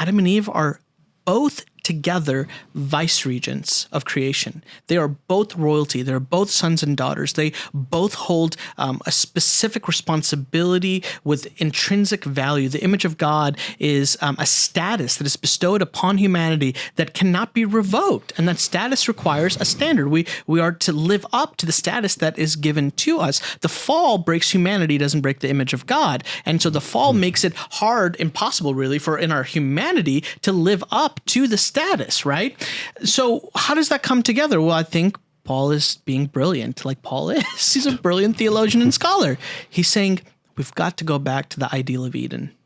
Adam and Eve are both together vice regents of creation. They are both royalty. They're both sons and daughters. They both hold um, a specific responsibility with intrinsic value. The image of God is um, a status that is bestowed upon humanity that cannot be revoked, and that status requires a standard. We we are to live up to the status that is given to us. The fall breaks humanity, doesn't break the image of God, and so the fall makes it hard, impossible, really, for in our humanity to live up to the status, right? So how does that come together? Well, I think Paul is being brilliant, like Paul is. He's a brilliant theologian and scholar. He's saying we've got to go back to the ideal of Eden.